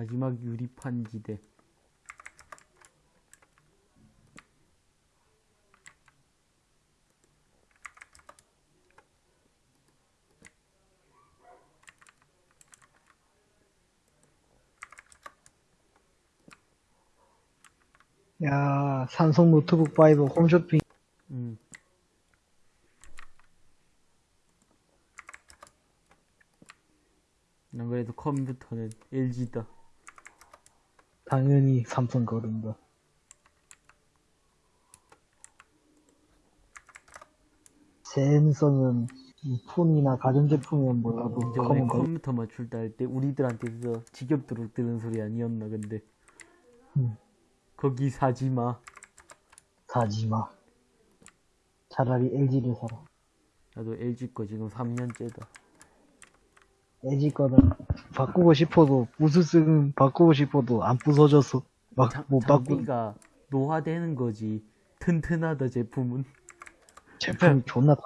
마지막 유리판 지대. 야, 삼성 노트북 5 홈쇼핑. 음. 난 그래도 컴퓨터는 LG다. 당연히 삼성 거른다. 샘성은 이 폰이나 가전제품이면 몰라도 컴은 거 컴퓨터 맞출 때 할 때 우리들한테서 지겹도록 들은 소리 아니었나 근데 음. 거기 사지마 사지 마. 차라리 LG를 사라. 나도 LG 거 지금 3년째다 LG 거는 바꾸고 싶어도 부스스는 바꾸고 싶어도 안 부서져서 막 장, 못 바꾸 장비가 노화되는 거지. 튼튼하다 제품은. 제품이 존나 다.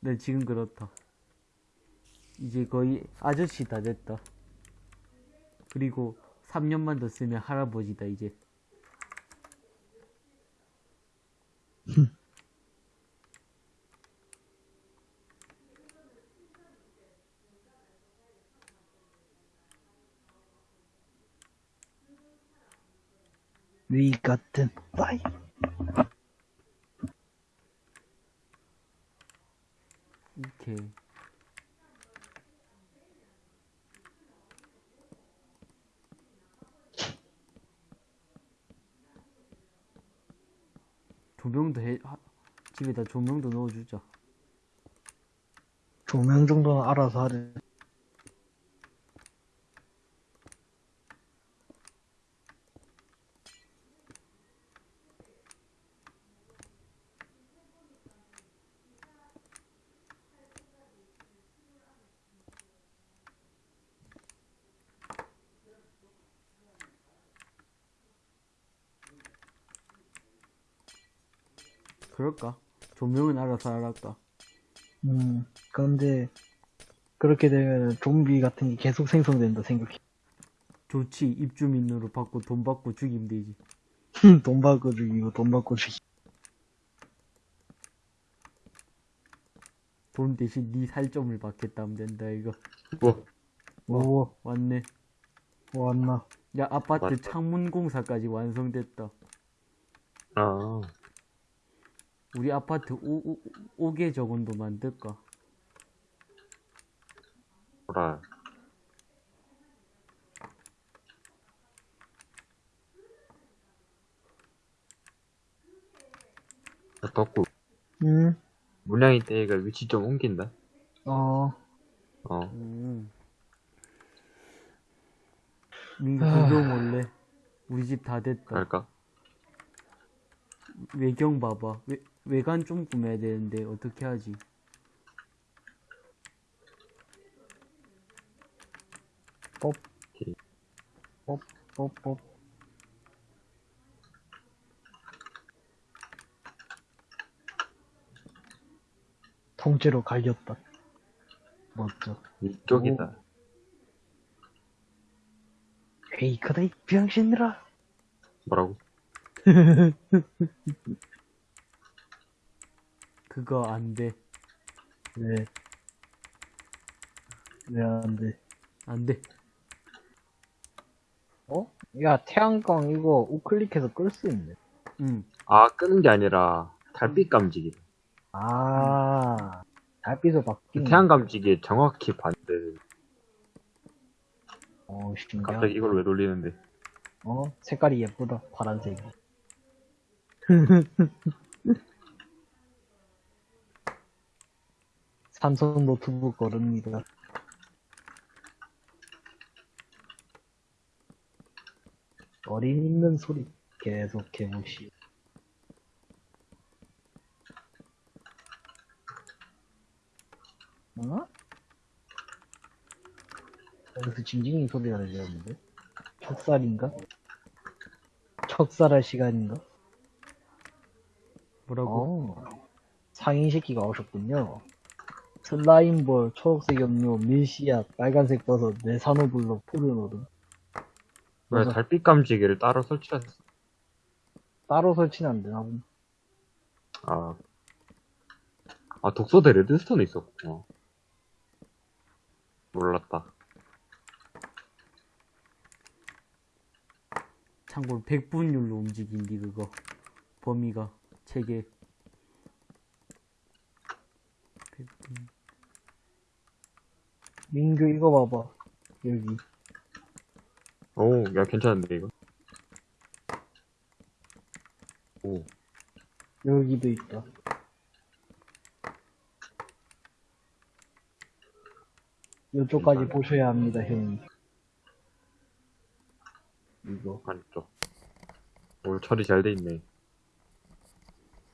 네 지금 그렇다. 이제 거의 아저씨 다 됐다. 그리고 3년만 더 쓰면 할아버지다 이제 위 같은 빠이. 이렇게 조명도 해 하- 집에다 조명도 넣어주자 조명 정도는 알아서 하래. 그럴까? 조명은 알아서 할까? 음, 그런데 그렇게 되면 좀비 같은 게 계속 생성된다 생각해. 좋지 입주민으로 받고 돈 받고 죽이면 되지 돈 받고 죽이고 돈 받고 죽이고. 돈 대신 네 살점을 받겠다면 된다 이거 뭐, 오, 왔네 왔나. 야 아파트 맞다. 창문 공사까지 완성됐다 아, 우리 아파트 5, 5, 개 정원도 만들까? 뭐라. 야, 덕구, 응? 물량이 때가 위치 좀 옮긴다. 어, 어, 음. 민규 아. 구경 올래? 우리 집 다 됐다 갈까? 외경 봐봐 외, 외관 좀 꾸며야 되는데 어떻게 하지? 뻑, 뻑. 통째로 갈겼다. 멋져. 이쪽이다. 페이크다, 이 병신들아. 뭐라고? 그거 안돼 왜? 왜안 돼? 안 돼 어? 야, 태양광 이거 우클릭해서 끌 수 있네. 응 아, 끄는 게 아니라, 달빛 감지기. 아, 달빛으로 바뀌는 태양 감지기에 정확히 반대. 어, 신기하다. 갑자기 이걸 왜 돌리는데? 어, 색깔이 예쁘다. 파란색이. 삼성 노트북 거릅니다. 어린 있는 소리 계속 개무시. 어? 여기서 징징이 소리가 들렸는데? 척살인가? 척살할 시간인가? 뭐라고? 어, 상인 새끼가 오셨군요. 슬라임볼, 초록색 염료, 밀씨앗, 빨간색 버섯, 네사노블럭, 푸른 얼음. 왜. 달빛 감지기를 따로 설치했어? 따로 설치는 안 되나 보네. 아. 아, 독서대 레드스톤에 있었구나. 몰랐다. 참고로 100분율로 움직인디 그거 범위가 체계 100분 민규 이거 봐봐. 여기. 오, 야, 괜찮은데, 이거? 오, 여기도 있다. 이쪽까지. 보셔야 합니다, 형님. 이거 안쪽. 오, 처리 잘 돼 있네.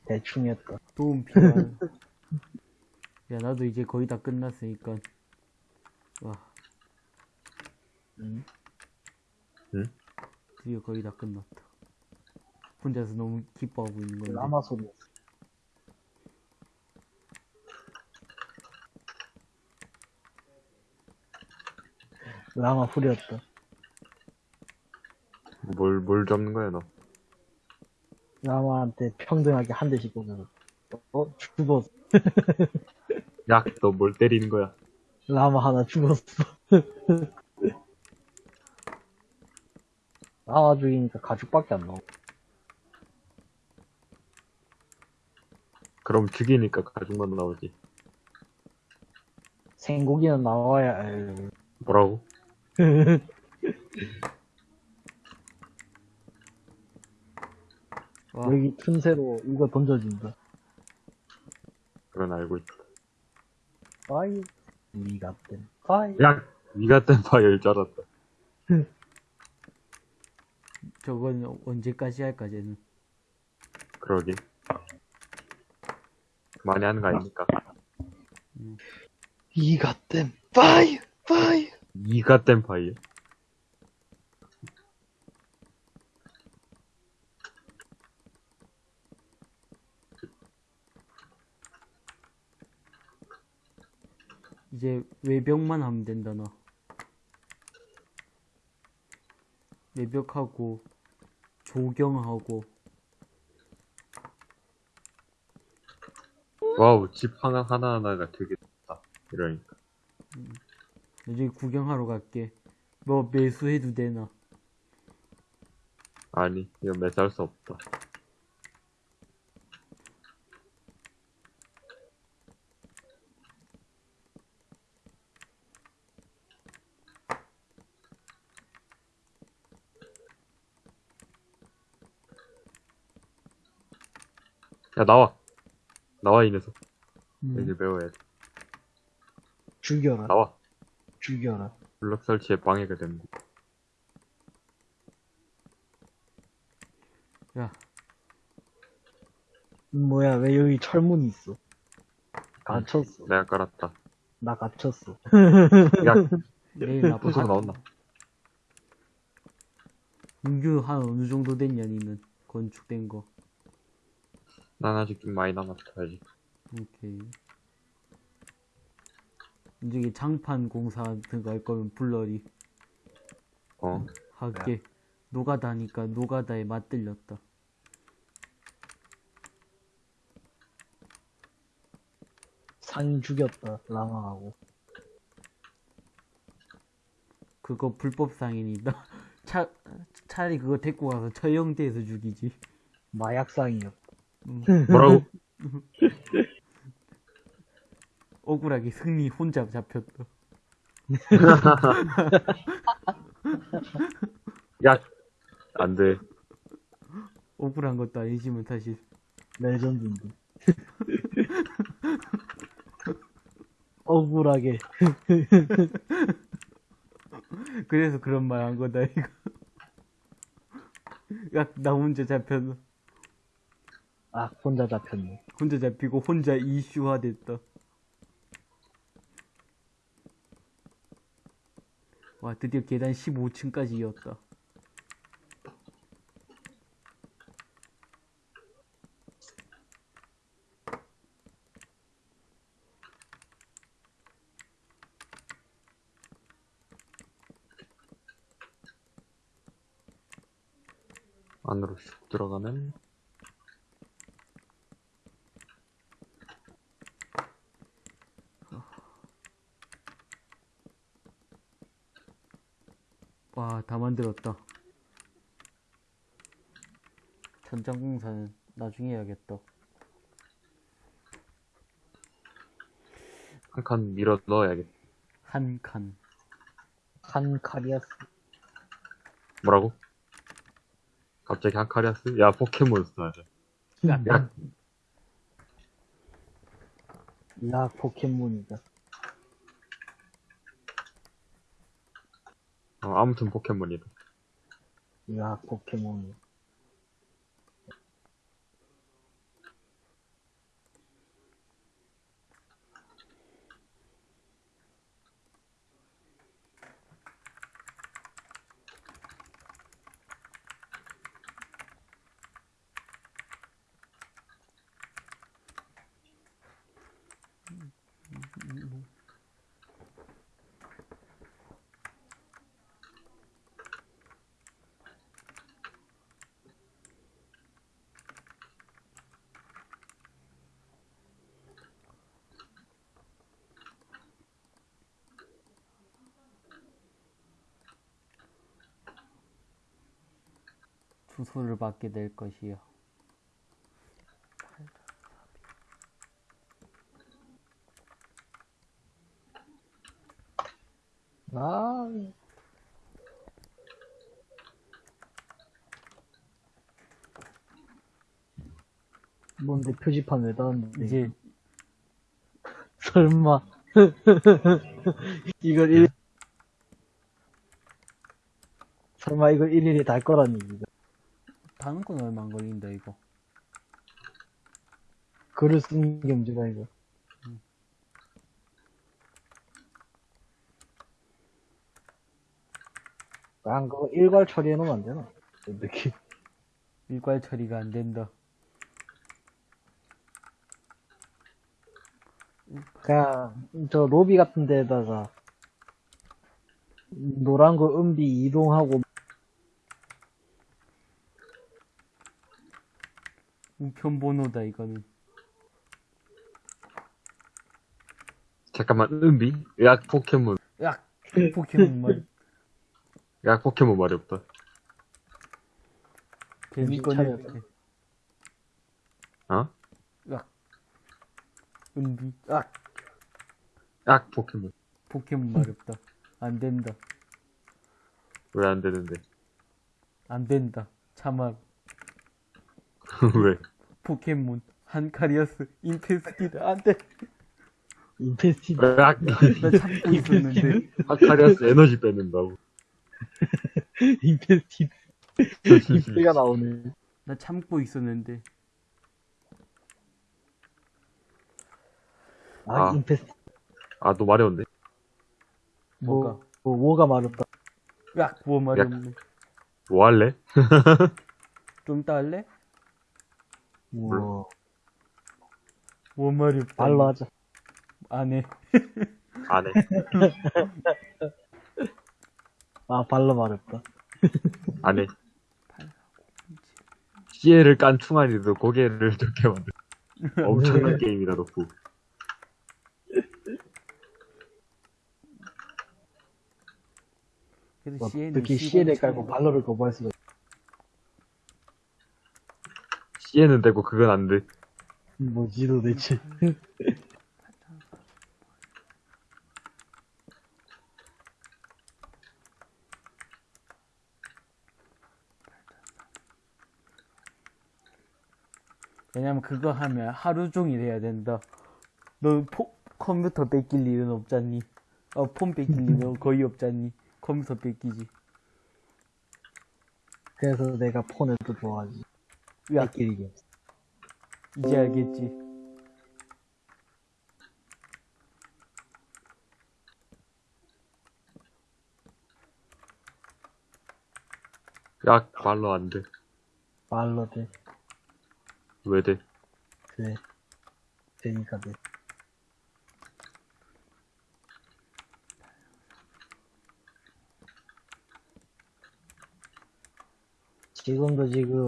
대충 했다. 도움 필요한 야 나도 이제 거의 다 끝났으니까 와 응? 드디어 거의 다 끝났다 혼자서 너무 기뻐하고 있는 건데 라마 소리였어. 라마 후렸다. 뭘, 뭘 잡는 거야, 너? 라마한테 평등하게 한 대씩 꽂아서. 어? 죽었어. 야, 너 뭘 때리는 거야? 라마 하나 죽었어. 라마 죽이니까 가죽밖에 안 나와. 그럼 죽이니까 가죽만 나오지. 생고기는 나와야. 뭐라고? 와 여기 틈새로 이거 던져준다. 그건 알고 있다. 아이, 니 같은. 아이. 야, 니가 땐 파일 줄 알았다. 저건 언제까지 할까 쟤는 그러게. 많이 하는 거 아닙니까? 이 같은. 파이! 파이! 니가 땐 파일. 이제 외벽만 하면 된다 나 외벽하고 조경하고 와우, 집 하나, 하나하나가 되게 좋다. 이러니까. 나중에 구경하러 갈게 뭐 매수해도 되나 아니, 이건 매수할 수 없다. 야, 나와. 나와, 이 녀석. 음, 이제 배워야 돼. 죽여라. 나와. 죽여라. 블럭 설치에 방해가 됩니다. 야 음, 뭐야, 왜 여기 철문이 있어? 갇혔어. 내가 깔았다. 나 갇혔어. 야, 내일 나 부수가 나온다. 문규 한 어느 정도 됐냐 니는 건축된 거 난 아직 좀 많이 남았다, 아직. 오케이 이제 장판 공사 같은 거할 거면 불러리 어. 하게 노가다니까 노가다에 맞들렸다 상인 죽였다, 라마하고. 그거 불법 상인이다 차 차라리 그거 데리고 가서 처형대에서 죽이지 마약상이었다. 음, 뭐라고? 억울하게 승리 혼자 잡혔다 야! 안 돼. 억울한 것도 아니지만 사실 레전드인데. 억울하게. 그래서 그런 말 한 거다 이거 야 나 혼자 잡혔어 아, 혼자 잡혔네. 혼자 잡히고 혼자 이슈화 됐다. 와, 드디어 계단 15층까지 이었다. 안으로 쑥 들어가면 와, 다 만들었다. 천장 공사는 나중에 해야겠다. 한 칸 밀어 넣어야겠다. 한 칸. 한 카리아스. 뭐라고? 갑자기 한카리아스? 야 포켓몬스터 야, 야, 포켓몬이다. 아무튼 포켓몬이다. 야, 포켓몬 이. 주소를 받게 될 것이요. 아, 뭔데 표지판 왜 닿았는데? 이제 설마. 이걸 일 설마 이걸 일일이 달 거란 얘기가. 다는 건 얼마 안 걸린다, 이거. 글을 쓰는 게 문제다, 이거. 난 그거 일괄 처리해 놓으면 안 되나? 느낌. 일괄 처리가 안 된다. 그냥, 저 로비 같은 데다가, 노란 거 은비 이동하고, 우편 번호다, 이거는. 잠깐만 은비? 약 포켓몬. 야, 포켓몬만. 약 포켓몬 말이 없다. 괜히 정신 꺼냈지. 어? 야, 은비. 아, 약 포켓몬. 포켓몬 마렵다. 안 된다. 왜 안 되는데? 안 된다. 참아. 왜? 포켓몬. 한카리어스. 인페스티드. 안 돼. 인페스티브. 약나 참고 있었는데. 한카리아스 에너지 뺏는다고. 인페스티브. 인페가 나오네. 나 참고 있었는데. 아, 아. 인페스티브. 아, 너 말해온데? 뭐가? 뭐, 뭐가 마렵다. 야, 뭐 말이 야. 없네. 뭐 할래? 좀 이따 할래? 뭐, 뭐 말이 없다. 말로 하자. 안 해. 안 해. 아, 발로 마렵다. 안 해. 시에를 깐 충환이도 고개를 좋게 만든. 엄청난 게임이다, 덕후. 그래도 뭐, 특히 CL에 깔고 발로를 거부할 수가 있 시에는 되고 그건 안 돼. 뭐지 도대체. 왜냐면 그거 하면 하루 종일 해야 된다. 너 포, 컴퓨터 뺏길 일은 없잖니. 어, 폰 뺏길 일은 거의 없잖니. 컴퓨터 뺏기지. 그래서 내가 폰을 또 좋아하지. 야, 끼리게. 이제 알겠지. 약 말로 안 돼. 말로 돼. 왜 돼? 돼. 되니까 돼. 지금도 지금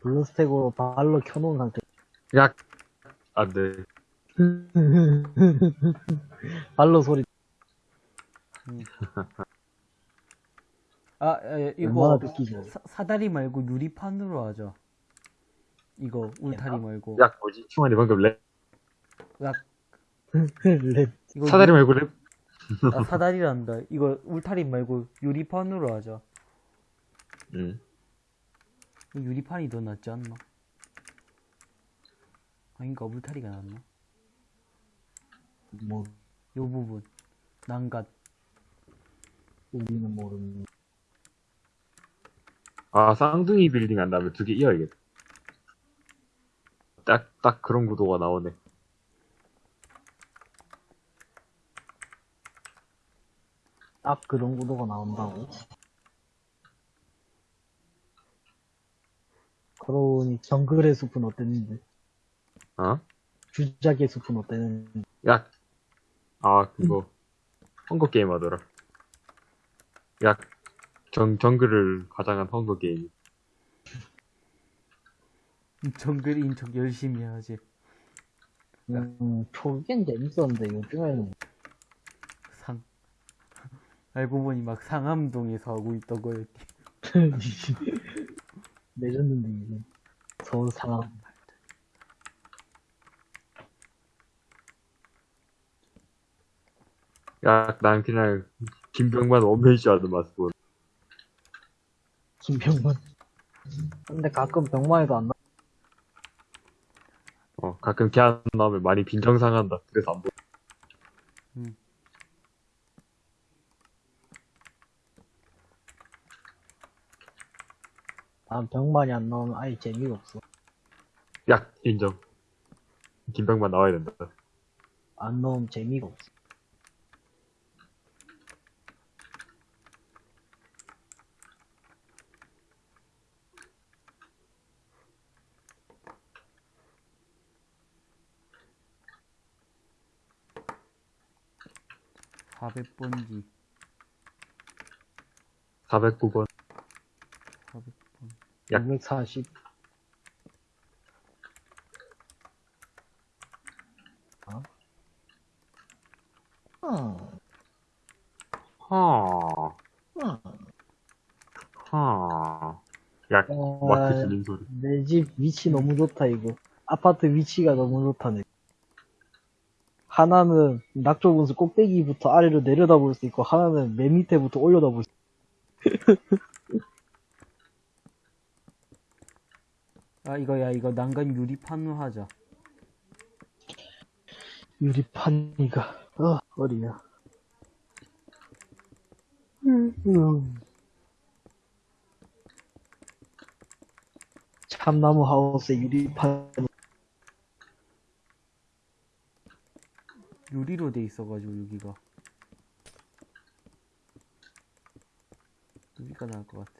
블루스택으로 발로 켜놓은 상태. 야, 안 돼. 발로 소리 아, 에, 이거 얼마나 듣기죠? 사, 사다리 말고 유리판으로 하자. 이거 울타리 말고. 야, 뭐지? 충환이 방금 렉. 야, 렉. 이거 사다리 말고 렉. 유- 아, 사다리란다. 이거 울타리 말고 유리판으로 하자. 응. 이 유리판이 더 낫지 않나? 아닌가 울타리가 낫나? 뭐 요 부분 난간 우리는 모르는. 아, 쌍둥이 빌딩 한 다음에 두 개 이어야겠다. 딱, 딱 그런 구도가 나오네. 딱 그런 구도가 나온다고. 그러니 정글의 숲은 어땠는데? 어? 주작의 숲은 어땠는데? 야, 아, 그거. 헝거 게임 하더라. 야, 정, 정글을 가장한 헝거 게임. 정글인 척 열심히 하지. 음, 초기엔 재밌었는데 요즘에는 상 알고 보니 막 상암동에서 하고 있던 거였지. 내렸는데 이제 서울 상황. 야, 난 그냥 김병만 하는 맛 보고. 김병만. 근데 가끔 병마에도 안 나. 어, 가끔 걔안 나오면 많이 빈정상한다. 그래서 안 보. 음. 난 병만이 안 나오면 아예 재미가 없어. 야, 인정. 김병만 나와야 된다. 안 나오면 재미가 없어. 사 400번지. 409번. 400번. 약- 640. 어? 어. 하, 어. 하. 야, 어, 마크 질린 소리. 내 집 위치 너무 좋다 이거 아파트 위치가 너무 좋다네 하나는 낙조 분수 꼭대기부터 아래로 내려다 볼 수 있고 하나는 맨 밑에부터 올려다 볼 수 아 이거야 이거 난간 유리판으로 하자. 유리판이가 어 어리야 음. 참나무 하우스의 유리판 유리로 돼 있어가지고 여기가. 여기가 나을 것 같아.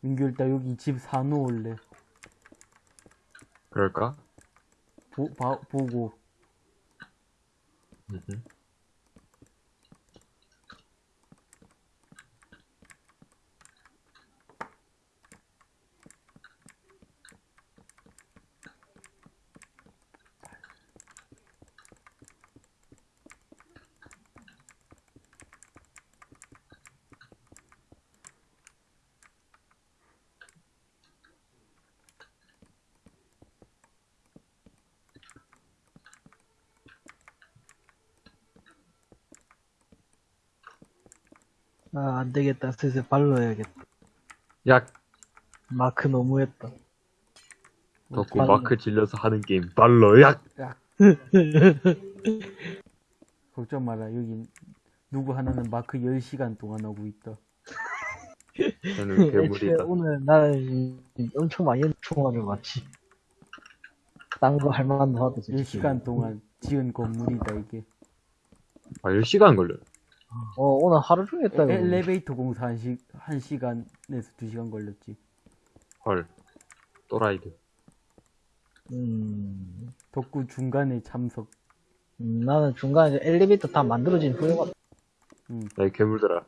민규 일단 여기 집 사놓을래. 그럴까? 보, 봐, 보고 음. 아 안되겠다 슬슬 발로 해야겠다 야, 마크 너무했다 덕구 발로. 마크 질려서 하는 게임. 발로, 야! 걱정 마라 여기 누구 하나는 마크 10시간 동안 하고 있다 저는 괴물이다. 오늘 나는 엄청 많이 총알을 맞지. 딴 거 할 만도 솔직히. 10시간 동안 지은 건물이다 이게 아, 10시간 걸려요. 어, 오늘 하루 종일 했다, 이거. 엘리베이터 공사 한 시, 한 시간에서 두 시간 걸렸지. 헐. 또라이드. 음, 덕구 중간에 참석. 음, 나는 중간에 엘리베이터 다 만들어진 후에 왔다. 응. 야, 이 괴물들아.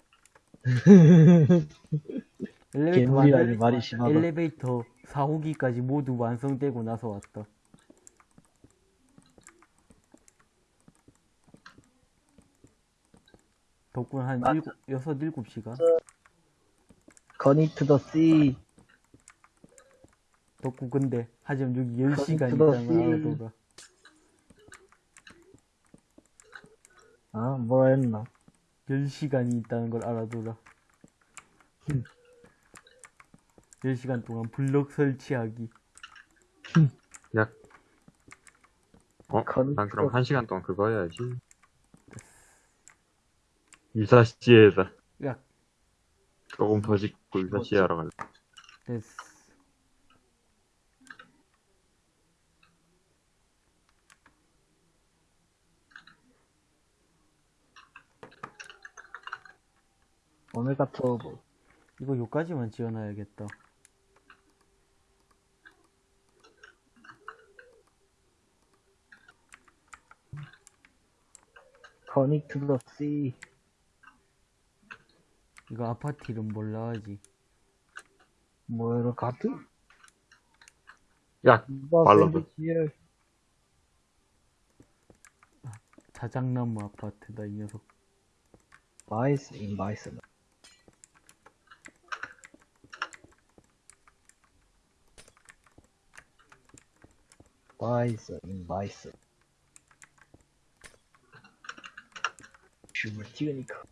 엘리베이터 괴물이라니 말이 심하다. 엘리베이터 4호기까지 모두 완성되고 나서 왔다. 덕분 한 맞아. 일곱, 여섯, 일곱 시간? To the sea. 덕구 근데, 하지만 여기 10시간 to the 있다는 걸 sea. 알아둬라. 아, 뭐라 했나. 10시간이 있다는 걸 알아둬라. 10시간 동안 블럭 설치하기. 야. 어? 건- 난 그럼 1시간 동안 그거 해야지. 유사시에다. 야, 조금 더 짓고 유사시에 하러 갈래. 됐어. 오메가 터보. 이거 요까지만 지어놔야겠다. Connect to the sea. 이거 아파트 이름 몰라 하지. 뭐로 가드? 야, 발로 자작나무 아파트다, 이 녀석. 바이스 인 바이스. 바이스 인 바이스. 춤을 튀으니까.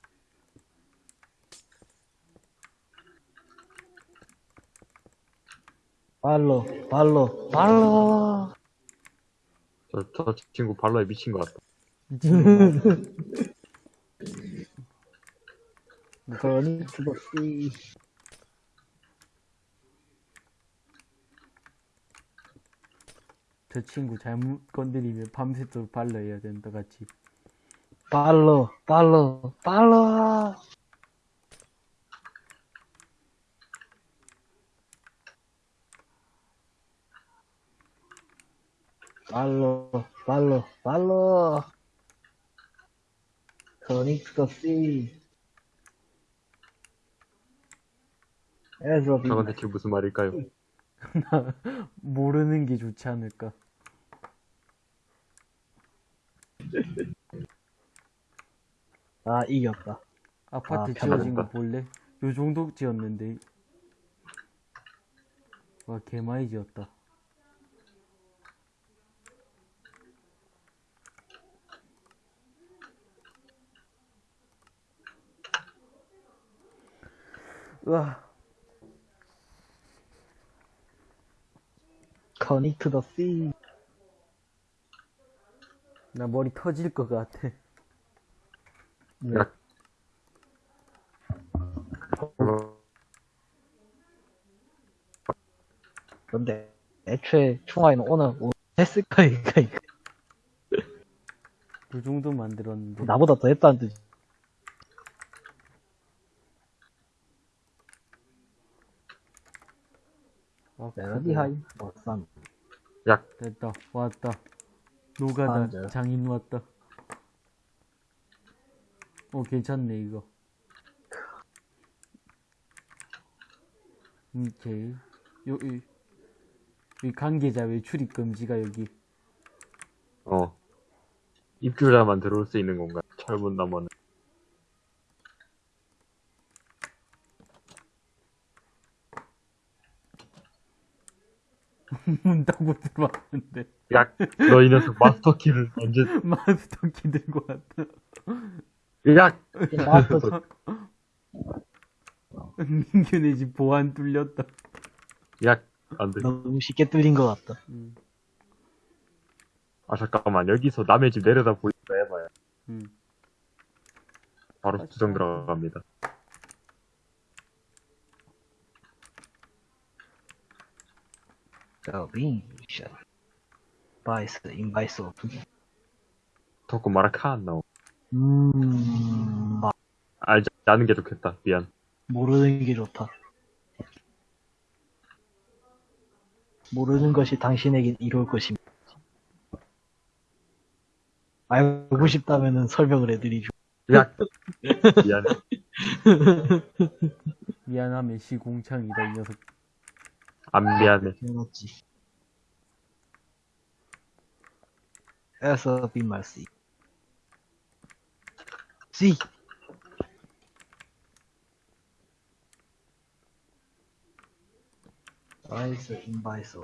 발로, 발로, 발로. 저, 저 친구 발로에 미친 것 같다. The sea. 저 친구 잘못 건드리면 밤새도록 발라야 된다, 같이. 발로, 발로, 발로. 발로, 발로, 발로. Connect the sea. 에서 저건 대체 무슨 말일까요? 모르는 게 좋지 않을까. 아, 이겼다. 아파트 아, 지어진 거. 볼래? 요 정도 지었는데. 와, 개 많이 지었다. 으아, Connect to the sea. 나 머리 터질 것 같아. 야. 어, 근데, 애초에 충아이는 오늘 오- 했을 거니까, 이거. 그 정도 만들었는데. 나보다 더 했다는 뜻 이. 아, 멜로디 하이, 어산. 야, 됐다. 왔다. 노가다. 맞아. 장인 왔다. 어, 괜찮네, 이거. 음, 오케이. 요, 이, 이 관계자 외출입 금지가 여기. 어. 입주자만 들어올 수 있는 건가? 철문 너머는. 문 닫고 들어왔는데. 야, 너 이 녀석 마스터 키를 언제, 마스터 키 들고 왔다. 야! 마스터, 민규네 집 보안 뚫렸다. 야, 안 돼. 너무 쉽게 뚫린 것 같다. 음, 아, 잠깐만. 여기서 남의 집 내려다 보이다 해봐요. 음. 바로 수정 들어갑니다. 자, 윙, 샷. 바이스, 인바이스 오픈. 덕구 마라카 안 나오. 음, 마- 알지 않은 게 좋겠다. 미안. 모르는 게 좋다. 모르는 것이 당신에게 이로울 것입니다. 알고 싶다면은 설명을 해드리죠. 야, 미안해. 미안하면 시공창이다 이 녀석 안 미안해. 해놨지. 에서 빈말 C. C. 나이스 인바이스.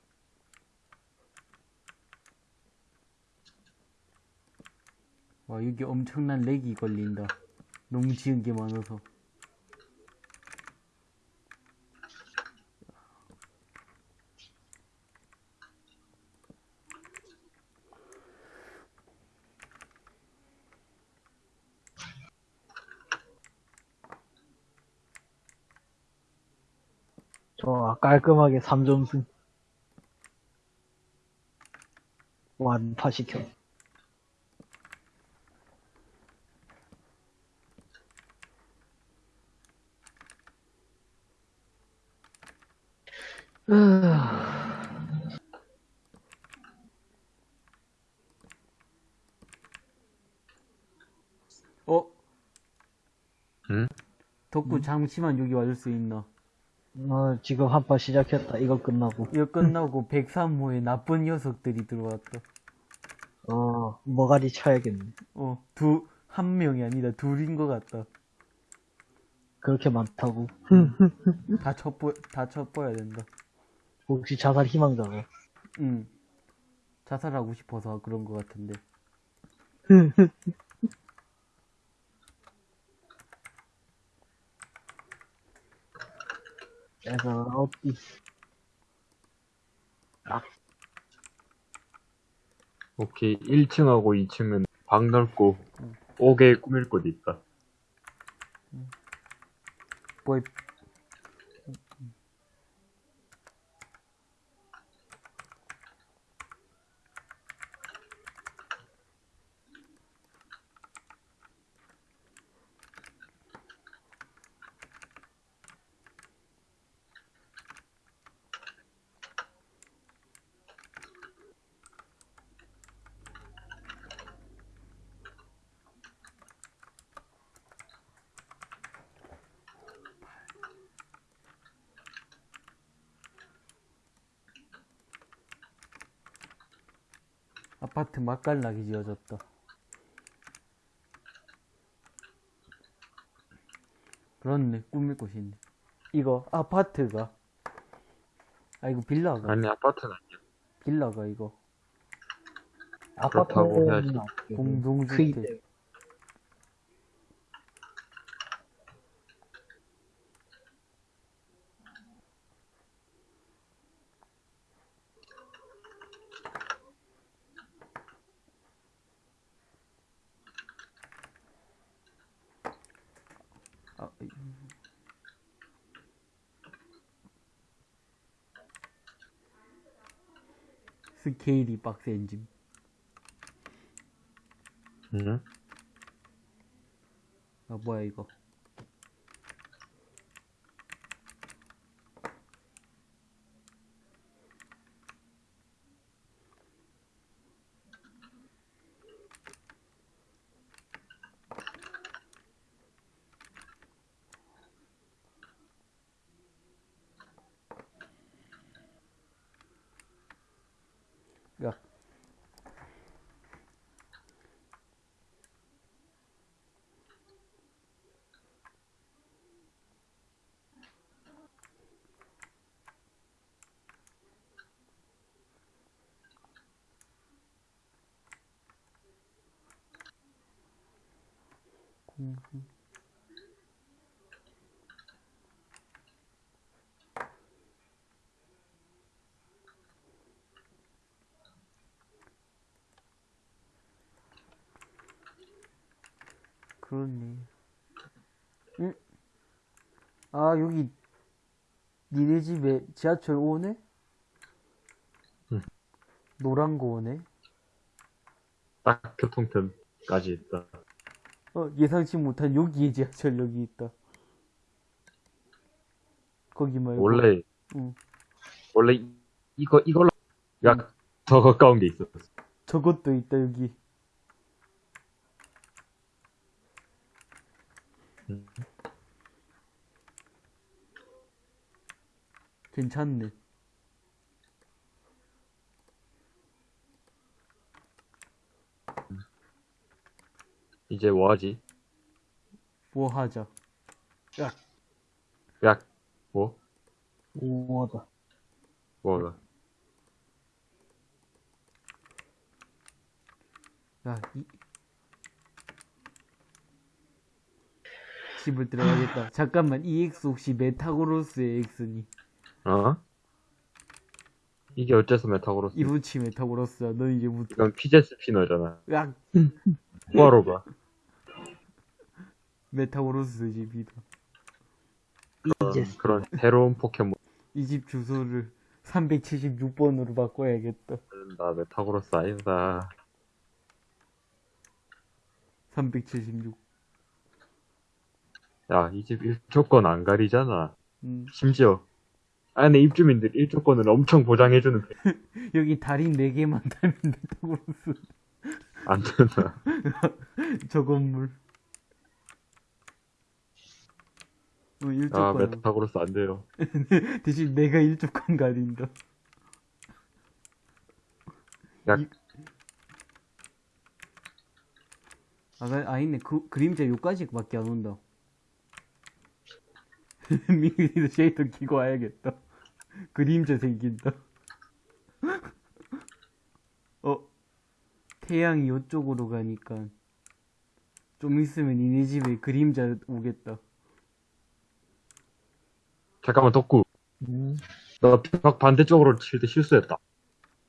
와 여기 엄청난 렉이 걸린다 너무 지은 게 많아서 좋아, 깔끔하게 3점승. 완파시켜. 어? 응? 덕구 잠시만 여기 와줄 수 있나 어, 지금 한판 시작했다. 이거 끝나고. 이거 끝나고 103호에 나쁜 녀석들이 들어왔다 어, 머가리 쳐야겠네. 어 두 한 명이 아니다 둘인 것 같다 그렇게 많다고. 다 첩보 다 첩보야 된다 혹시 자살 희망자가? 응 자살하고 싶어서 그런 것 같은데 그래서 어디? 오케이. 1층하고 2층은 방 넓고, 옥에 꾸밀 곳이 있다. 뭐 맛깔나게 지어졌다. 그렇네 꾸밀 곳이 있네 이거 아파트가? 아 이거 빌라가? 아니, 아파트는 아니야. 빌라가 이거? 그렇다고 해야지. 공동주택 스케일이 빡센 집 응? 아 뭐야 이거 야 공수 그렇네. 응? 아, 여기, 니네 집에 지하철 오네? 응. 노란 거 오네? 딱 교통편까지 있다. 어, 예상치 못한 여기에 지하철역이 있다. 거기 말고. 원래 응. 원래 이- 이거 이걸로 약더 가까운 게 있었어. 저것도 있다, 여기. 괜찮네. 이제 뭐 하지? 뭐 하자. 야, 약 뭐? 우와다. 뭐? 야, 이. 집을 들어가겠다. 잠깐만, 이 X 혹시 메타그로스의 X니? 어? 이게 어째서 메타그로스? 이로치 메타그로스야. 너 이제 무, 이건 fidget spinner잖아. 야, 뭐하러 봐? 메타그로스 집이다. 이제 그런 새로운 포켓몬. 이 집 주소를 376번으로 바꿔야겠다. 나 메타그로스 아니다. 376. 야, 이집 일조권 안 가리잖아. 음, 심지어 안에 입주민들 일조권을 엄청 보장해주는 여기 다리 4개만 달면 메타그로스. 안 된다. 저 건물. 어, 아, 일조권. 메타그로스 안 돼요. 대신 내가 일조권 가린다. 야, 이- 아, 가- 아니네. 그, 그림자 요까지밖에 안 온다. 민기도 shader 끼고 와야겠다. 그림자 생긴다. 어, 태양이 요쪽으로 가니까 좀 있으면 니네 집에 그림자 오겠다. 잠깐만, 덕구. 음, 너벽 반대쪽으로 칠 때 실수했다.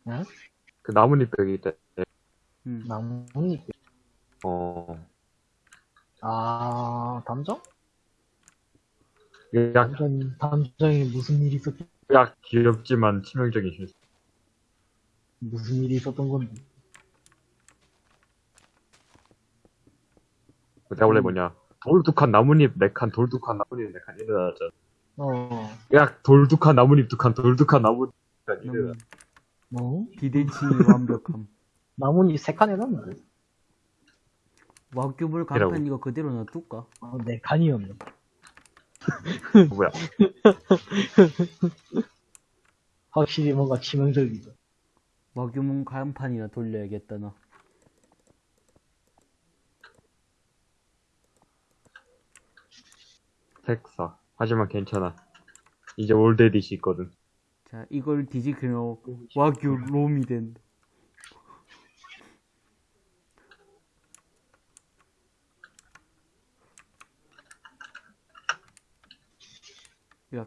응? 그 나뭇잎 벽이 때. 음. 나뭇잎. 어. 아, 담정? 약, 담정, 담정이 무슨 일이 있었, 약 귀엽지만 치명적인 실수. 무슨 일이 있었던 건데. 내가 원래 뭐냐. 돌둑한 나뭇잎 네 칸, 돌둑한 나뭇잎 네 칸, 이래 나왔잖아. 어, 약 돌둑한 나뭇잎 두 칸, 돌둑한 나뭇잎 두 칸, 이래 음, 나. 뭐? 비대칭이 완벽함. 나뭇잎 세칸 해놨는데. 와규불. 간판 이거 그대로 놔둘까? 아, 네 칸이었네. 뭐야. 확실히 뭔가 치명적이죠. 와규문 간판이나 돌려야겠다 나. 색사. 하지만 괜찮아. 이제 올데디시 있거든. 자 이걸 뒤집으면 와규 롬이 된다. 야.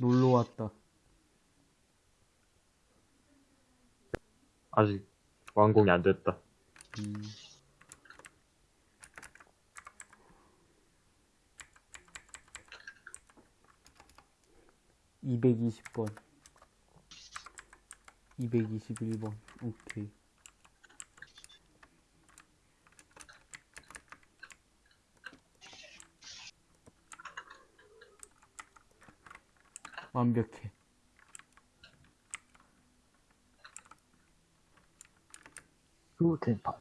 놀러 왔다. 아직 완공이 안 됐다. 음. (220번) (221번) 오케이 완벽해 후텐파.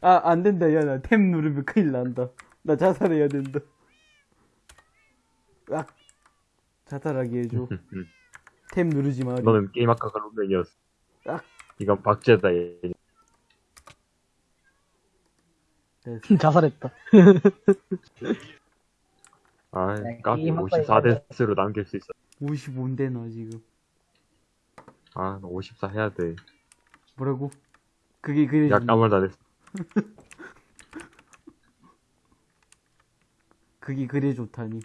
아, 안 된다. 야, 나탭 누르면 큰일 난다. 나 자살해야 된다. 아, 자살하게 해줘. 탭 누르지 마. 너는 게임 아까가 룸맨이었어. 아. 이건 박제다, 얘. 됐어. 자살했다. 아, 네, 까비 게임 아까 54대스로 남길 수 있어. 55인데, 나 지금. 아, 너54 해야 돼. 뭐라고? 그게 그래. 약 아무 말도 안 했어. 그게 그래 좋다니.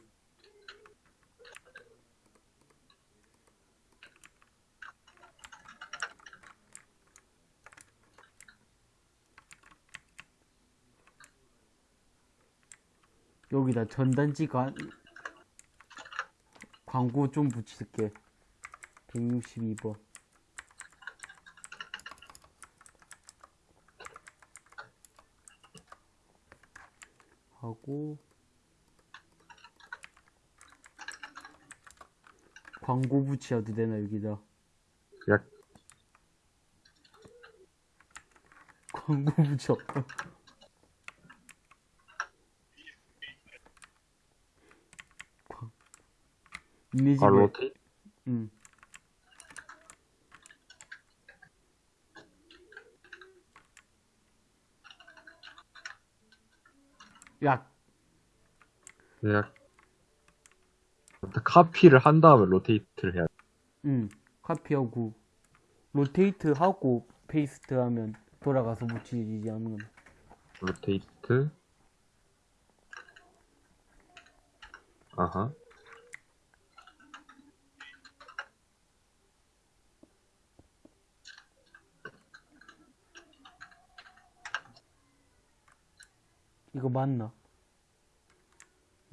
여기다 전단지 관, 광고 좀 붙일게. 162번. 하고, 광고 붙여도 되나, 여기다. 약, 광고 붙여. 광- 네 집에 아, 로테이? 응. 야, 약. 카피를 한 다음에 rotate를 해야 돼. 응. 카피하고 rotate 하고 paste 하면 돌아가서 붙이지 않는 거. rotate. 아하. 이거 맞나?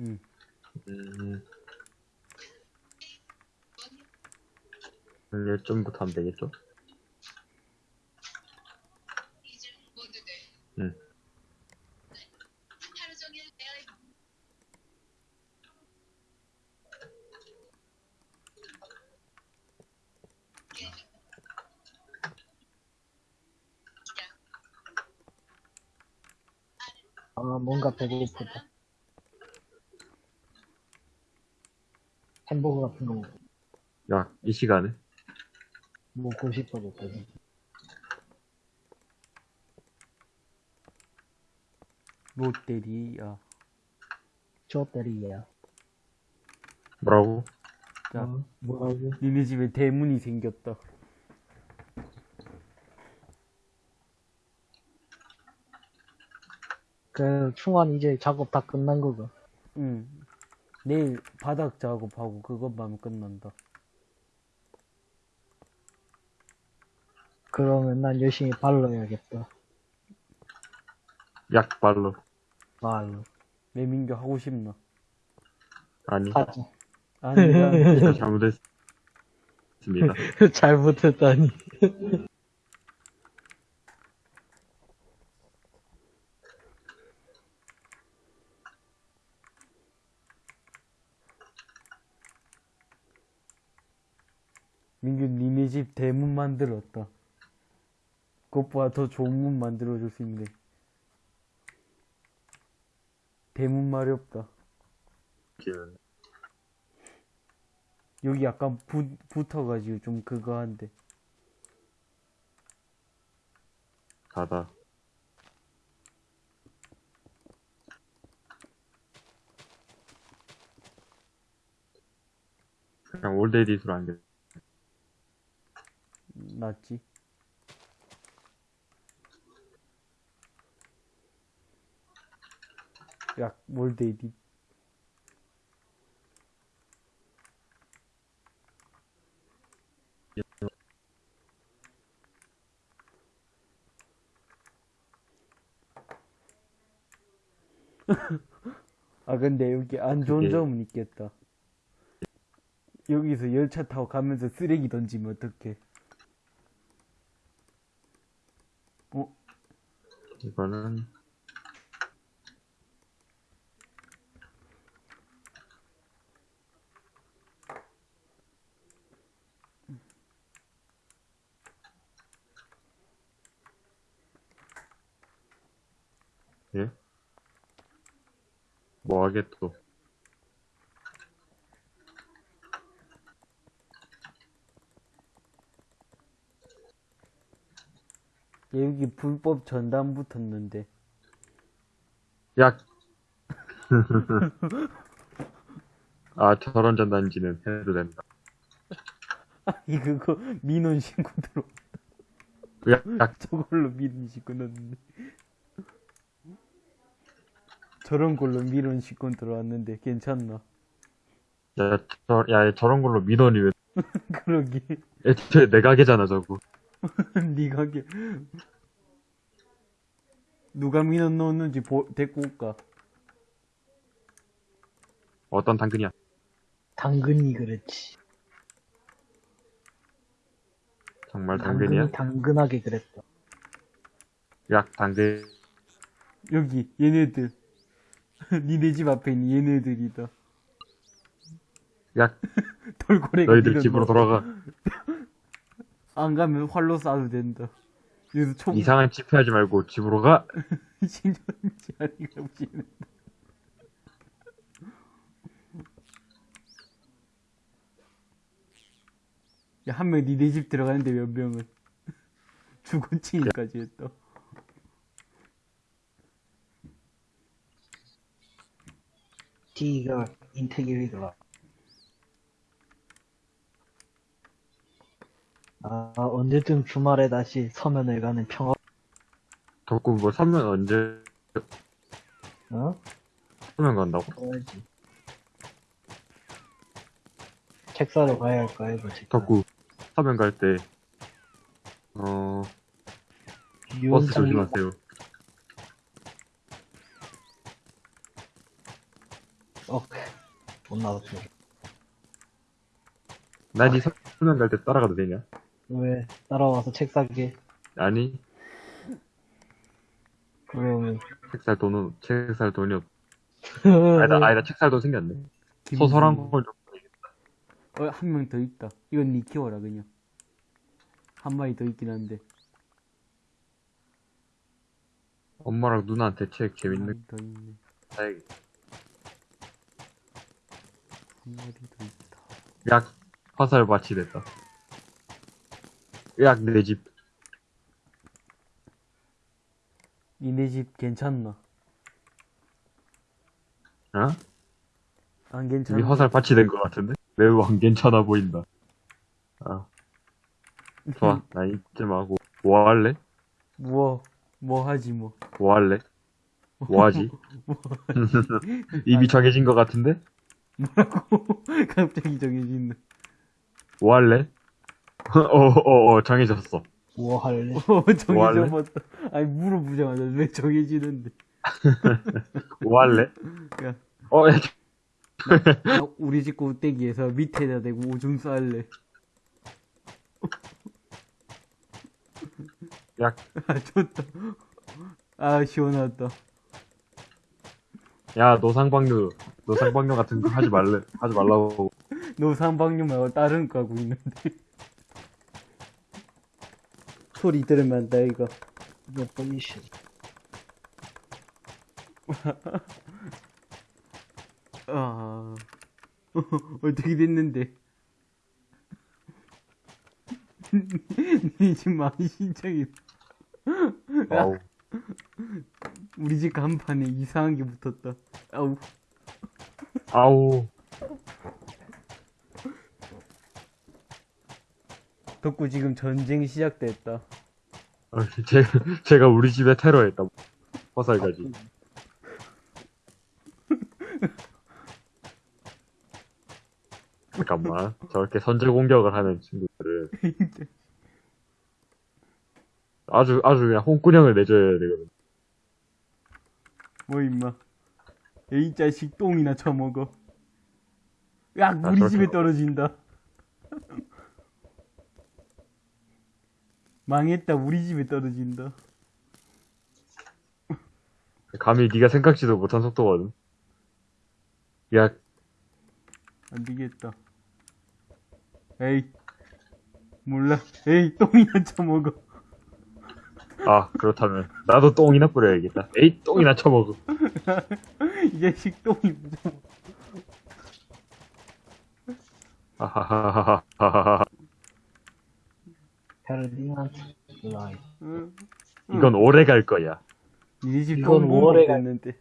응. 음. 10점부터 하면 되겠죠? 이중 모두들 응. 하루 종일 되어 아, 뭔가 배고프다. 햄버거 같은 거 먹- 야, 이 시간에? 먹고 싶어졌다, 진짜. 롯데리아. 쪼때리야. 뭐라고? 야, 어, 뭐라고? 니네 집에 대문이 생겼다. 그, 충원 이제 작업 다 끝난 거고. 응. 내일 바닥 작업하고 그것만 하면 끝난다. 그러면 난 열심히 발라야겠다. 약 발로. 발로. 매민교 하고 싶나? 아니, 하자. 아니다. 잘못했습니다. 잘못했다니. 민규 니네 집 대문 만들었다. 그것보다 더 좋은 문 만들어줄 수 있는데. 대문 말이 없다. 여기 약간 붙, 붙어가지고 좀 그거 한데. 가다. 그냥 올데이디스로 안 돼. 낫지? 약, 몰데이디. 아, 근데 여기 안 좋은 점은 있겠다. 여기서 열차 타고 가면서 쓰레기 던지면 어떡해. 어? 이거는 예? 뭐 하겠어? 여기 불법 전단 붙었는데. 약! 아, 저런 전단지는 해도 된다. 이 그거 민원 신고 들어. 약, 약, 저걸로 민원 신고 넣었는데. 저런 걸로 민원 신고 들어왔는데 괜찮나? 야, 저, 야, 저런 걸로 민원이 왜, 그러게. 애초에 내 가게잖아, 저거. 니가 게 누가 민원 넣었는지 보, 데리고 올까? 어떤 당근이야? 당근이 그랬지. 정말 당근이야? 당근이 당근하게 그랬다. 야, 당근. 여기 얘네들 니네 집 앞에 있는 얘네들이다 야, 돌고래가 너희들 집으로 봐. 돌아가. 안 가면 활로 쏴도 된다. 여기서 총 이상한 집회 하지 말고 집으로 가. 신전지 아니가 보시는 야 한 명 니네 집 들어가는데 몇 명은 죽은치기까지 했다. D가 인테그리더라. 아, 언제쯤 주말에 다시 서면을 가는 평화, 덕구 뭐 서면 언제 어? 서면 간다고? 가야지. 책 사러 가야 할까 해서 책. 덕구 서면 갈 때, 어, 버스 유언장 조심하세요. 어, 못 나왔어. 난이 서면 갈 때 따라가도 되냐? 왜 따라와서 책 사게? 아니, 왜 왜? 책살 돈은, 책 살 돈이 없, 네. 아니다, 아니다, 책 살 돈 생겼네. 소설한 걸 좀, 어, 한 명 더 있다. 이건 니 키워라, 그냥. 한 마리 더 있긴 한데. 엄마랑 누나한테 책한 재밌는 마리 더 있네. 거 사야겠다. 한 마리 더 있다. 약, 화살 마취 됐다. 약, 내 집. 니네 집 괜찮나? 어? 안 이미 괜찮나? 화살 파치된 것 같은데? 매우 안 괜찮아 보인다. 아, 좋아. 나 이쯤 하고. 뭐 할래? 뭐, 뭐 하지, 뭐. 뭐 할래? 뭐 하지? 이미 정해진 것 같은데? 뭐라고? 갑자기 정해진다. 뭐 할래? 어, 어, 어, 정해졌어. 뭐 할래? 어, 뭐 할래? 정해져봤다. 아니, 물어보자마자 왜 정해지는데. 뭐 할래? 야, 어, 야, 나 우리 집 꼭대기에서 밑에다 대고 오줌 쌀래. 약, 아, 좋다. 아, 시원하다. 야, 노상방류, 노상방류 같은 거 하지 말래, 하지 말라고. 너 상방류 말고 다른 거 하고 있는데. 소리 들으면 안 돼, 이거. 몇 번이시? 아, 어떻게 됐는데? 니 지금 많이 신청이 아우, 우리 집 간판에 이상한 게 붙었다. 아우, 아우, 덕구 지금 전쟁 시작됐다. 어, 제, 제가 우리 집에 테러했다. 화살까지. 잠깐만. 저렇게 선제 공격을 하는 친구들은 아주, 아주 그냥 홍군형을 내줘야 되거든. 뭐 임마. 에이 자식 똥이나 처먹어. 야, 우리 저렇게- 집에 떨어진다. 망했다. 우리 집에 떨어진다. 감히 네가 생각지도 못한 속도거든. 야, 안 되겠다. 에이. 몰라. 에이, 똥이나 처먹어. 아, 그렇다면 나도 똥이나 뿌려야겠다. 에이, 똥이나 쳐먹어. 이 자식 똥이 무서워. 하하하하하하. 페르디난트 라이. 응. 이건 오래 갈 거야. 니네 집 이건 오래 가- 됐는데.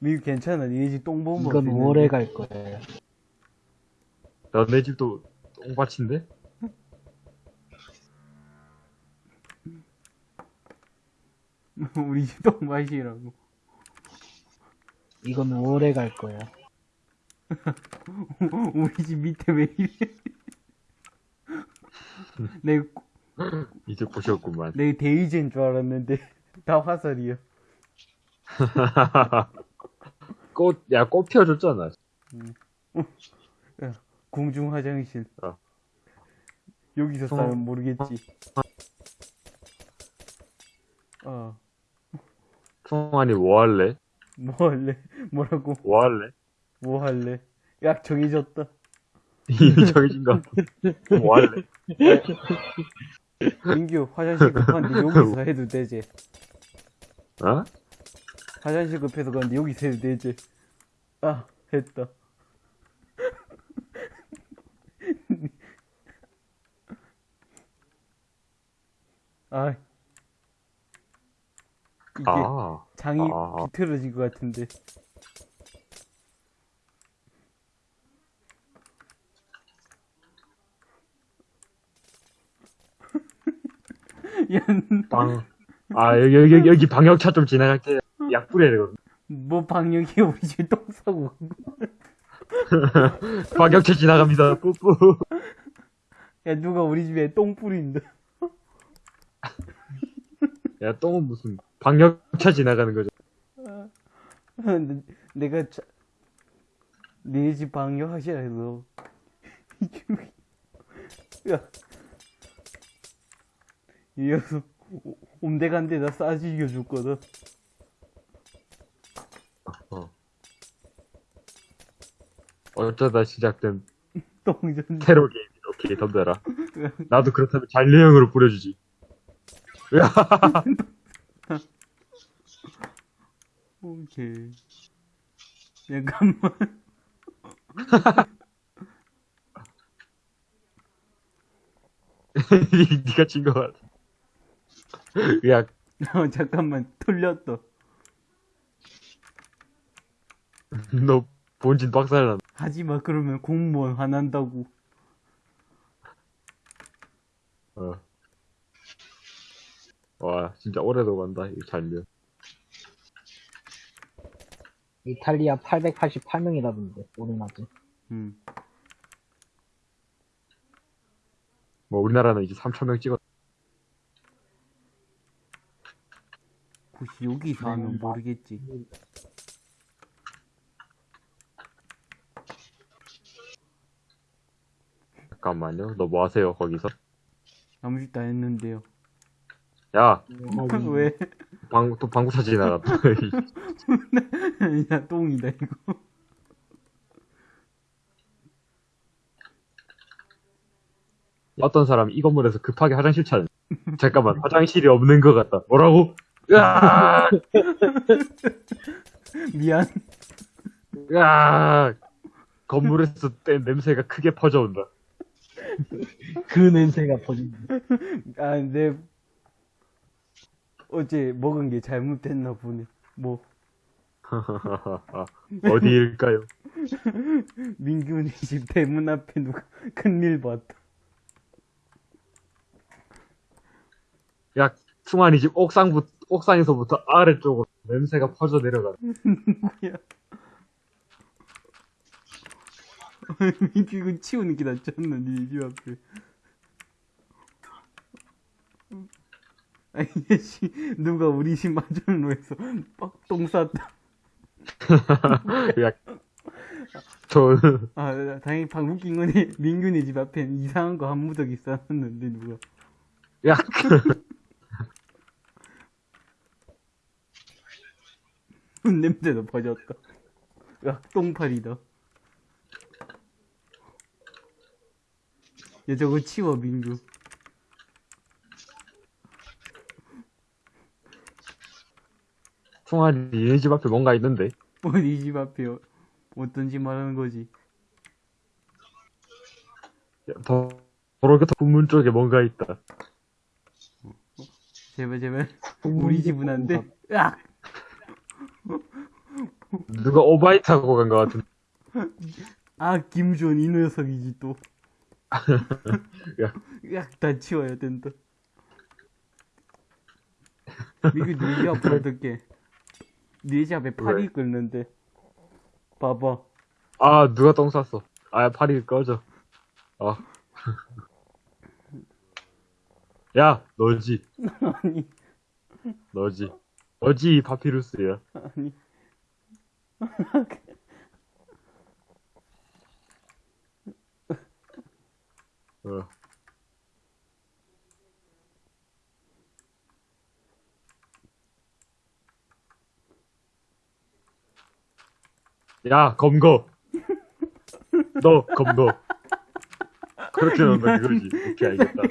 미국 괜찮아. 니네 집 똥bom 이건 오래 갈 거야. 너네 집도 똥밭인데? 우리 집 똥맛이라고. 이건 오래 갈 거야. 우리 집 밑에 왜 이래? 내가, 이제 보셨구만. 내가 데이지인 줄 알았는데, 다 화살이야. 꽃, 야, 꽃 피워줬잖아. 야, 공중 화장실. 어. 여기서 어. 싸면 모르겠지. 어, 충환이 뭐 할래? 뭐 할래? 뭐라고? 뭐 할래? 뭐 할래? 야, 정해졌다. 이미 정해진 거. 뭐 할래? 민규, 화장실 급한 데 여기서 해도 되지. 어? 화장실 급해서 그런데 여기서 해도 되지. 아, 했다. 아. 이게 아, 장이 아. 비틀어진 것 같은데. 방. 아, 여기, 여기, 여기 방역차 좀 지나갈게. 약 뿌려야 되거든. 뭐 방역이 우리 집에 똥 싸고. 방역차 지나갑니다. 뿌뿌. 야, 누가 우리 집에 똥 뿌린다. 야, 똥은 무슨, 방역차 지나가는 거죠. 내- 내가 자, 네집 방역하시라 해서. 야. 이 녀석, 오- 옴대간데다 싸지겨 줬거든. 어. 어쩌다 시작된 똥전. 테러 게임. 오케이, 덤벼라. 나도 그렇다면 잔류형으로 뿌려주지. 야, 오케이. 잠깐만. 니가 진 거 같아. 야, 어, 잠깐만. 틀렸다. 너 본진 박살난. 하지마, 그러면 공무원 화난다고. 어. 와, 진짜 오래도 간다, 이 잔류. 이탈리아 888명이라던데, 오르나지. 음. 뭐, 우리나라는 이제 3,000명 찍었, 혹시 여기서 하면 모르겠지. 잠깐만요. 너 뭐 하세요, 거기서? 아무 짓도 안 했는데요. 야, 왜? 방, 또 방구차 지나갔다. 야, 똥이다, 이거. 어떤 사람이 이 건물에서 급하게 화장실 찾는. 잠깐만, 화장실이 없는 것 같다. 뭐라고? 으아! 미안. 으아! 건물에서 뗀 냄새가 크게 퍼져온다. 그 냄새가 퍼진다. 아, 내, 어제 먹은 게 잘못됐나 보네. 뭐, 어디일까요? 민규네 집 대문 앞에 누가 큰일 봤다. 야, 충환이 집 옥상부, 옥상에서부터 아래쪽으로 냄새가 퍼져 내려가. 뭐야. 민규 이거 치우는 게 낫지 않나, 니집 앞에. 아니, 씨, 누가 우리 집 마전으로 해서 빡똥 쌌다. 야, 저, 아, 다행히 방금 웃긴 거네. 민규네 집 앞에 이상한 거 한 무더기 쌓았는데, 누가. 야, 냄새도 퍼졌다. 야, 똥파리다. 야, 저거 치워, 민규. 충환이 얘네 집 앞에 뭔가 있는데. 어디 집 앞에 어- 어떤 집 말하는 거지? 야, 더, 도로 교통 북문 쪽에 뭔가 있다. 제발, 제발. 우리 집은 안 돼. 야! 누가 오바이트 하고 간 것 같은데. 아, 김주원 이 녀석이지, 또. 야. 야, 다 치워야 된다. 민규, 네집 앞으로 어떡해. 네집 앞에 왜? 끓는데. 봐봐. 아, 누가 똥 쌌어. 아, 팔이 꺼져. 어. 야, 너지. 아니, 너지. 어지 바피루스야. 아니. 어. 야, 검거. 너, 검거. 그렇게 넣는다, 그거지. 오케이, 알겠다.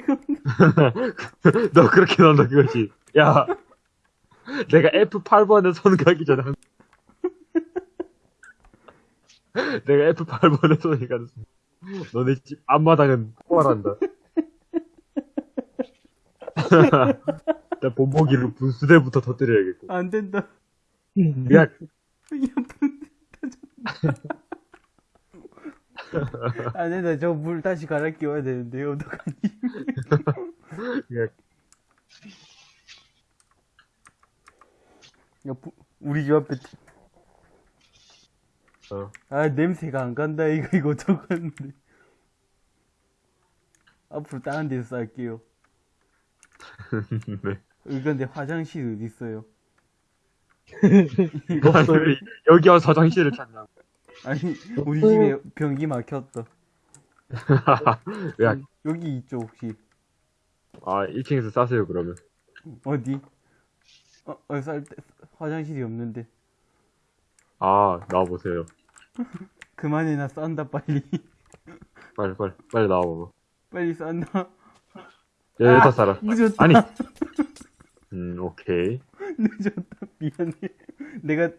너 그렇게 넣는다, 그거지. 야. 내가 F8번에 손 가기 전에 한... 내가 F8번에 손이 가는 너네 집 앞마당은 폭발한다. 나 본보기로 분수대부터 터뜨려야겠고. 안 된다. 야, 야, 안 된다. 저 물 다시 갈아 끼워야 되는데, 어떡하니. 야, 야, 부- 우리 집 앞에, 어. 아, 냄새가 안 간다. 이거, 이거 어떡하는데. 앞으로 다른 데서 쌀게요. 네. 근데 화장실 어디 있어요? 아니, 여기 와서 화장실을 찾냐. 아니, 우리 집에 변기 막혔다. 야, 여기 있죠, 혹시? 아, 1층에서 싸세요, 그러면. 어디? 어, 어, 쌀 때, 화장실이 없는데. 아, 나와보세요. 그만해나 싼다, 빨리. 빨리, 빨리, 빨리 나와봐봐. 빨리 싼다. 여기다 싸라. 늦었다. 아니. 음, 오케이. 늦었다. 미안해. 내가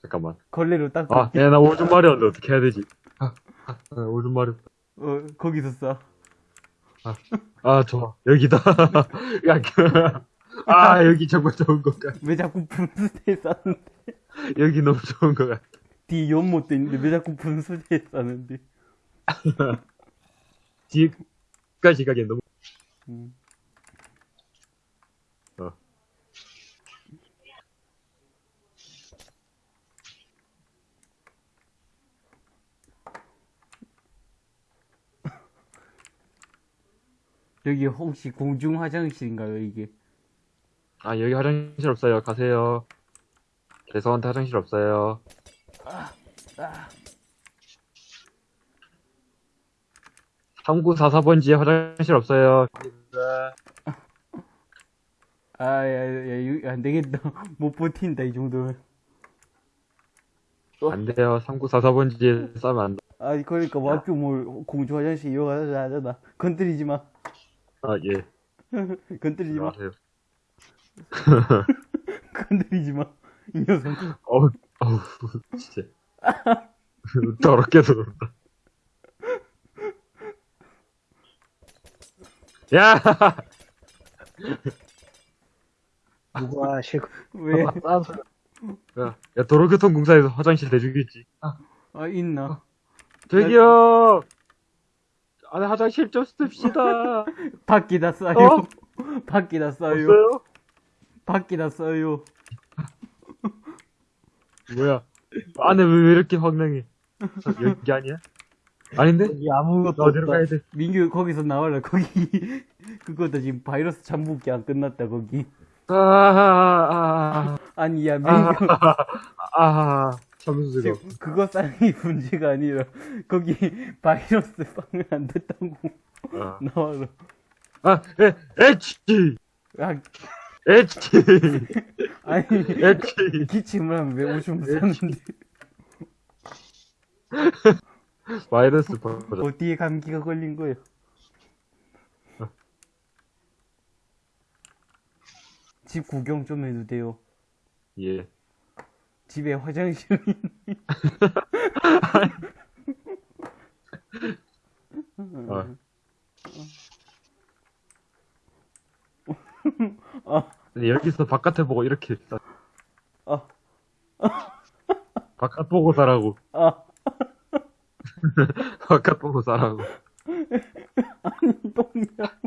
잠깐만. 걸레로 딱, 아, 야, 나 오줌 마려운데 어떻게 해야 되지? 아, 아, 아, 오줌 마려. 어, 거기서 싸. 아, 좋아. 여기다. 야, 그, 아, 여기 정말 좋은 것 같아. 왜 자꾸 분수대에 싸는데? 여기 너무 좋은 것 같아. 뒤 연못도 있는데 왜 자꾸 분수대에 싸는데? 뒤까지 가기엔 너무. 음. 어. 여기 혹시 공중 화장실인가요, 이게? 아, 여기 화장실 없어요. 가세요. 개성한테 화장실 없어요. 아. 3944번지에 화장실 없어요. 아, 야, 야, 이거 안 되겠다. 못 버틴다, 이 정도면. 안 돼요. 3944번지에 싸면 안 돼. 아, 그러니까 와규 뭘 공중 화장실 이용하자 하잖아. 건드리지 마. 아, 예. 건드리지 마. 건드리지 마. 이 녀석. 어우, 어우, 진짜. 더럽게 들어온다. 야! 누가 실컷 왜? 싼 소리 야, 야, 도로교통공사에서 화장실 대주겠지. 아, 있나? 저기요! 안에 화장실 좀 씁시다. 밖에다 싸요. 어? 밖에다 싸요. 없어요? 밖에다 싸요. 뭐야? 안에 왜, 왜 이렇게 황당해? 저, 여기 아니야? 아닌데? 여기 아무것도 나 어디로. 가야 돼? 민규 거기서 나와라. 거기 그거다 지금 바이러스 잠복기 안 끝났다 거기. 아, 아, 아니 야 아, 민규 아, 아, 아, 참수 지금. 지금 그거 싸는 게 문제가 아니라 거기 바이러스 방을 안 됐다고 아, 나와라. 아, 에, 에치! 아, 에치! 아니 에치! 기침을 하면 왜 오줌을 싸는데 바이러스 버전. 어디에 감기가 걸린 거예요? 집 구경 좀 해도 돼요. 예. 집에 화장실이 아. 아, 근데 여기서 바깥을 보고 이렇게 싸. 아, 바깥 보고 싸라고. 아, 바깥 보고 싸라고. 똥이야.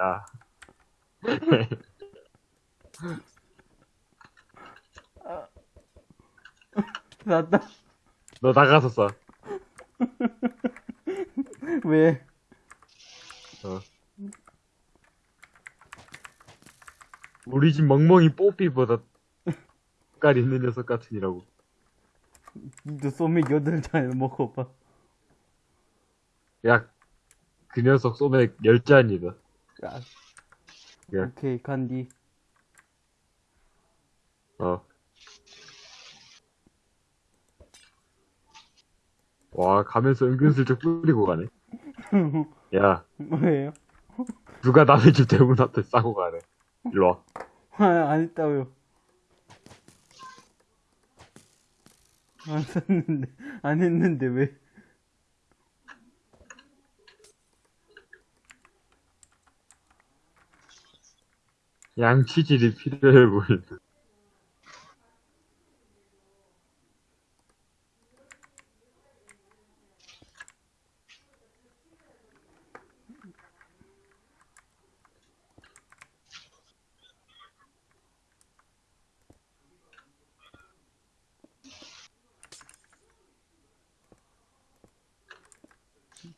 야. 났다. 너 나가서 싸. 왜? 어. 우리 집 멍멍이 뽀삐보다 깔 있는 녀석 같으니라고. 니도 소맥 여덟 잔을 먹어봐. 야, 그 녀석 쏘면 열잔이다. 야. 예. 오케이, 간디. 어. 와, 가면서 은근슬쩍 뿌리고 가네. 야, 뭐예요? 누가 남의 집 대문 앞에 싸고 가네. 일로 와. 아, 안 했다고요. 안 썼는데, 안 했는데 왜? 양치질이 필요해 보인다.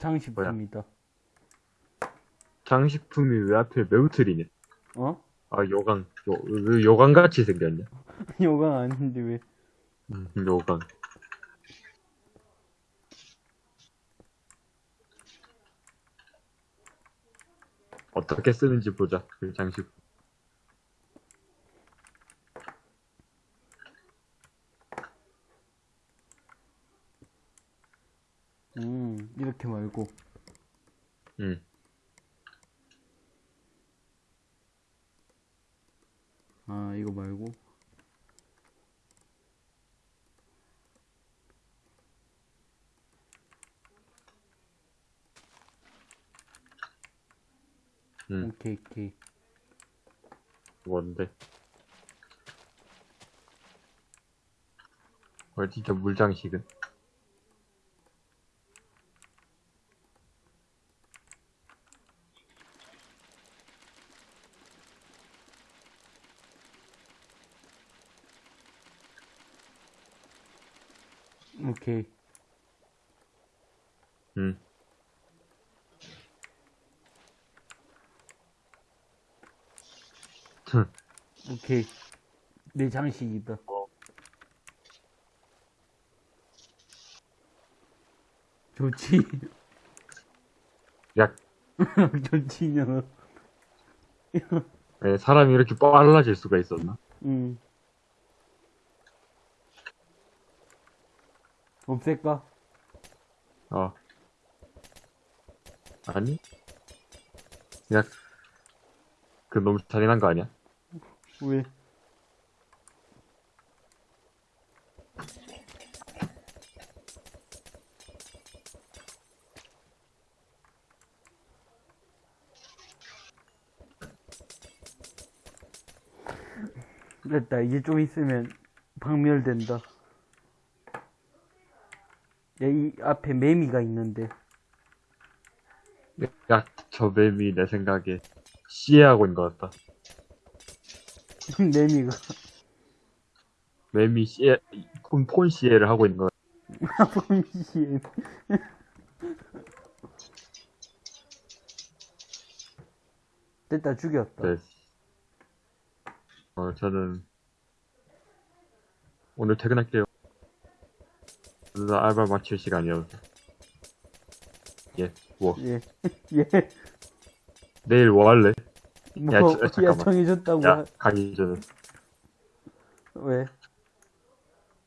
장식품이다. 장식품이 왜 하필 매우틀이냐? 어? 아, 요강, 요, 왜 요강 같이 생겼냐? 요강 아닌데 왜? 음, 요강. 어떻게 쓰는지 보자, 그 장식품. 음, 이렇게 말고. 음. 아, 이거 말고. 음. 오케이, 오케이. 뭔데? 어디죠, 물장식은? 오케이. 음. 오케이. 내 장식이다. 좋지. 야, 좋지, 이 녀석. 왜 사람이 이렇게 빨라질 수가 있었나? 응. 없앨까? 어. 아니? 그냥, 그 너무 잔인한 거 아니야? 왜? 됐다. 이제 좀 있으면 박멸된다. 야, 이 앞에 매미가 있는데. 야, 저 뱀이 내 생각에 시해하고 있는 것 같다. 매미가. 뱀이 시해, 폰, 폰 시해를 하고 있는 것 같다. pom시에. 됐다, 죽였다. 네. 어, 저는, 오늘 퇴근할게요. 오늘 알바 마칠 시간이어서. 예, 뭐, 예. 예. 내일 뭐 할래? 뭐, 야, 야, 저- 잠깐만. 정해줬다고. 야, 하- 가기 전에. 왜?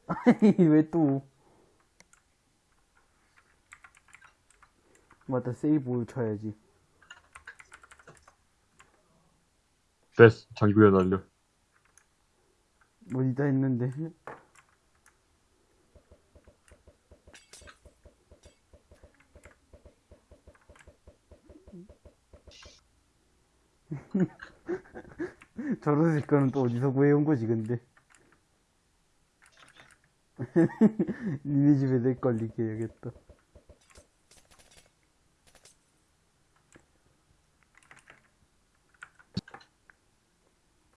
아니, 왜 또. 맞다, 세이브 쳐야지. 됐어, 장구연 완료. 어디다 했는데. 저런 색깔은 또 어디서 구해온 거지, 근데. 니네 집에 내 걸리게 해야겠다.